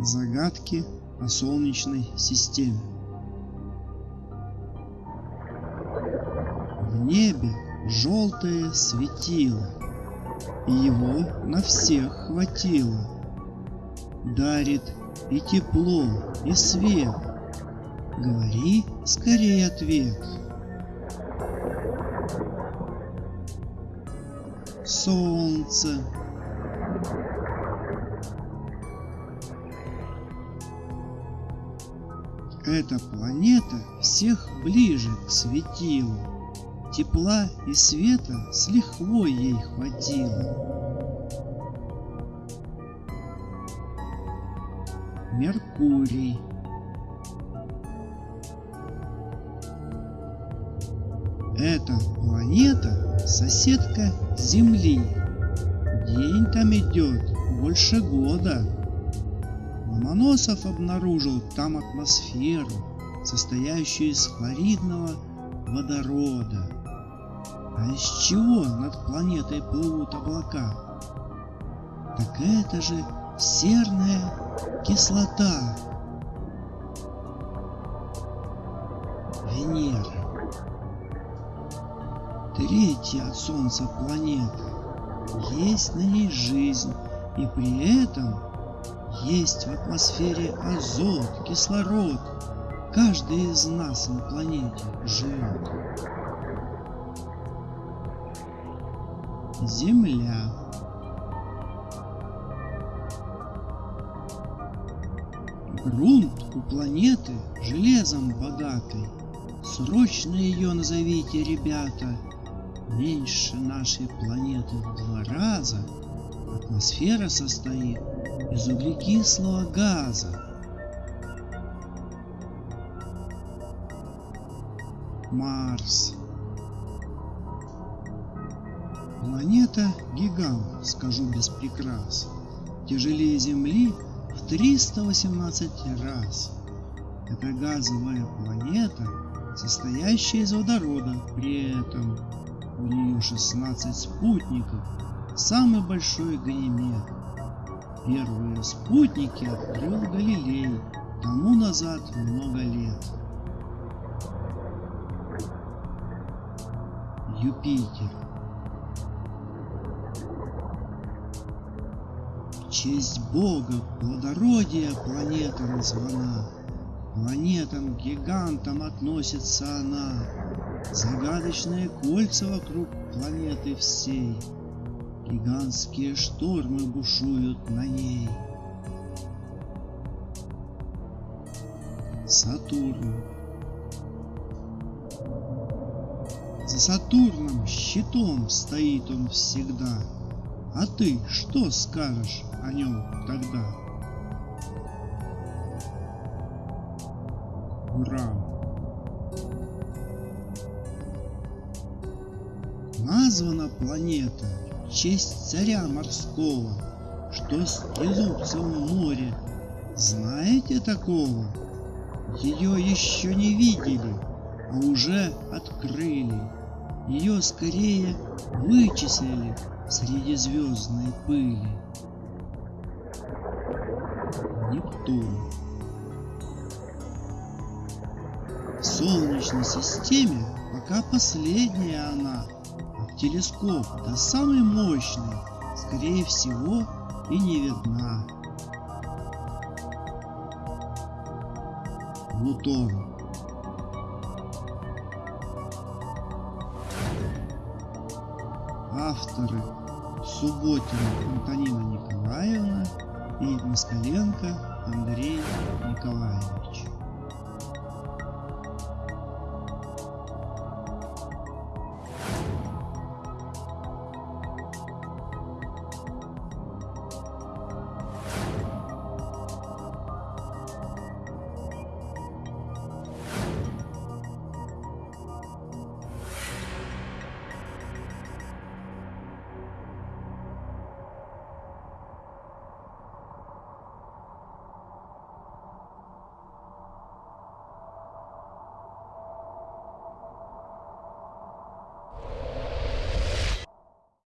Загадки о Солнечной системе. В небе желтое светило, и его на всех хватило. Дарит и тепло, и свет. Говори скорее ответ. Солнце. Эта планета всех ближе к светилу. Тепла и света с лихвой ей хватило. Меркурий. Эта планета соседка Земли. День там идет больше года. Ломоносов обнаружил там атмосферу, состоящую из хлоридного водорода. А из чего над планетой плывут облака? Так это же серная кислота. Венера. Третья от Солнца планета. Есть на ней жизнь, и при этом есть в атмосфере азот, кислород. Каждый из нас на планете живет. Земля. Грунт у планеты железом богатый. Срочно ее назовите, ребята. Меньше нашей планеты в два раза атмосфера состоит из углекислого газа. Марс. Планета гигант, скажу без прикрас. Тяжелее Земли в 318 раз. Это газовая планета, состоящая из водорода. При этом у нее 16 спутников, самый большой Ганимед. Первые спутники открыл Галилей тому назад много лет. Юпитер. Честь Бога плодородия планета названа. Планетам-гигантам относится она. Загадочные кольца вокруг планеты всей. Гигантские штормы бушуют на ней. Сатурн. За Сатурном щитом стоит он всегда. А ты что скажешь о нем тогда? Уран. Названа планета честь царя морского, что стелутся в море. Знаете такого? Ее еще не видели, а уже открыли. Ее скорее вычислили среди звездной пыли. Нептун. В Солнечной системе пока последняя она, телескоп до самой мощной, скорее всего, и не видна. Плутон. Авторы Субботина Антонина Николаевна и Москаленко Андрей Николаевич.